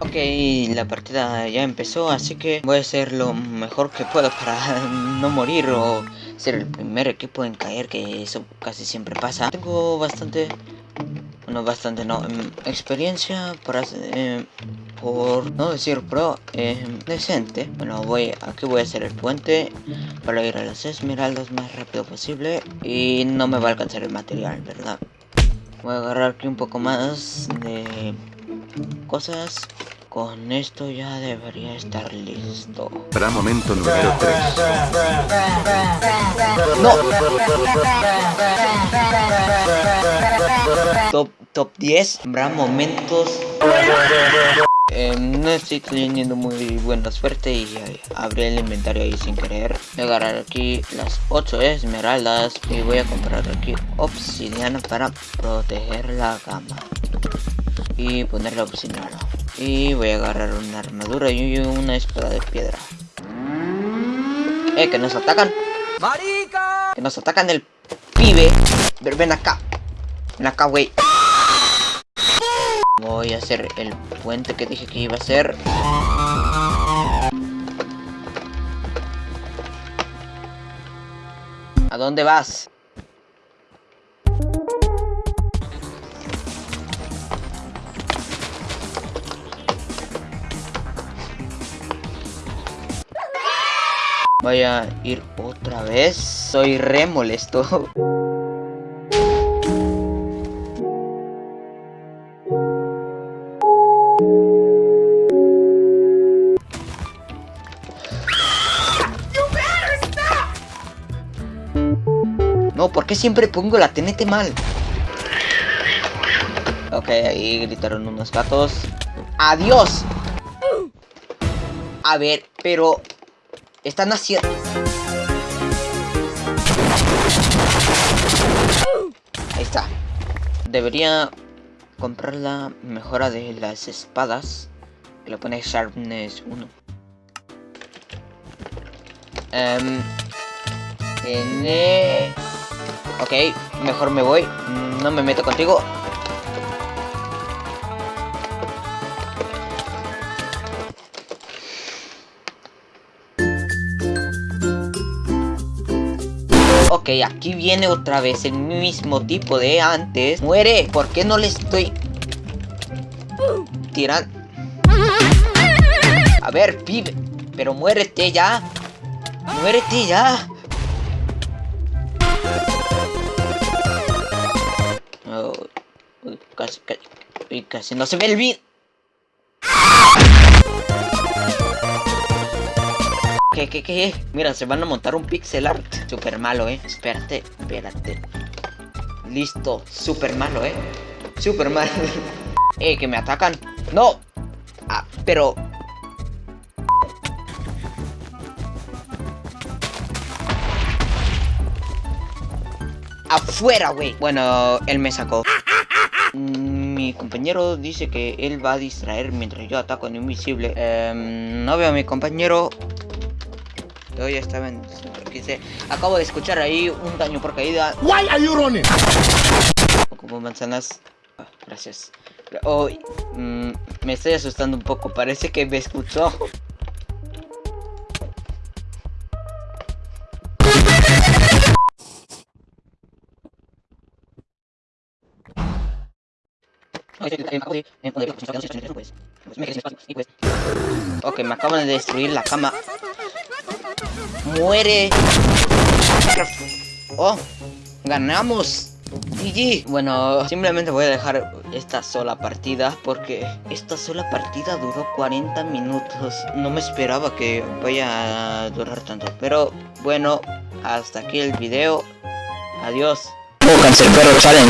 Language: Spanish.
Ok, la partida ya empezó, así que voy a hacer lo mejor que pueda para no morir o ser el primer equipo en caer, que eso casi siempre pasa. Tengo bastante, bueno, bastante no, em, experiencia por, eh, por no decir pro, eh, decente. Bueno, voy, aquí voy a hacer el puente para ir a las esmeraldas más rápido posible y no me va a alcanzar el material, ¿verdad? Voy a agarrar aquí un poco más de cosas con esto ya debería estar listo. Para momento número 3. ¡No! Top, top 10. Habrá momentos... Eh, no estoy teniendo muy buena suerte y abrí el inventario ahí sin querer. Voy a agarrar aquí las 8 esmeraldas y voy a comprar aquí obsidiana para proteger la cama. Y ponerle obsidiana. Y voy a agarrar una armadura y una espada de piedra. ¡Eh, que nos atacan! ¡Marica! Que nos atacan el pibe. Ven acá. Ven acá, güey. Voy a hacer el puente que dije que iba a hacer. ¿A dónde vas? Voy a ir otra vez. Soy re molesto. No, ¿por qué siempre pongo la TNT mal? Ok, ahí gritaron unos gatos. ¡Adiós! A ver, pero... Están haciendo... Ahí está. Debería comprar la mejora de las espadas. Que le pone Sharpness 1. Um, tiene... Ok, mejor me voy. No me meto contigo. Ok, aquí viene otra vez el mismo tipo de antes. ¡Muere! ¿Por qué no le estoy... tirando? A ver, pibe. Pero muérete ya. Muérete ya. Casi, casi, no se ve el video. ¿Qué, qué, qué? Mira, se van a montar un pixel art. Super malo, eh. Espérate, espérate. Listo. Super malo, eh. Super malo. eh, que me atacan. No. Ah, pero... Afuera, güey. Bueno, él me sacó. Mi compañero dice que él va a distraer mientras yo ataco en invisible. Em, no veo a mi compañero. Yo ya estaba en... Acabo de escuchar ahí un daño por caída. Why are you running? Como manzanas. Ah, gracias. Oh, mm, me estoy asustando un poco. Parece que me escuchó. Ok, me acaban de destruir la cama. ¡Muere! ¡Oh! ¡Ganamos! GG. Bueno, simplemente voy a dejar esta sola partida porque esta sola partida duró 40 minutos. No me esperaba que vaya a durar tanto. Pero bueno, hasta aquí el video. Adiós. Challenge.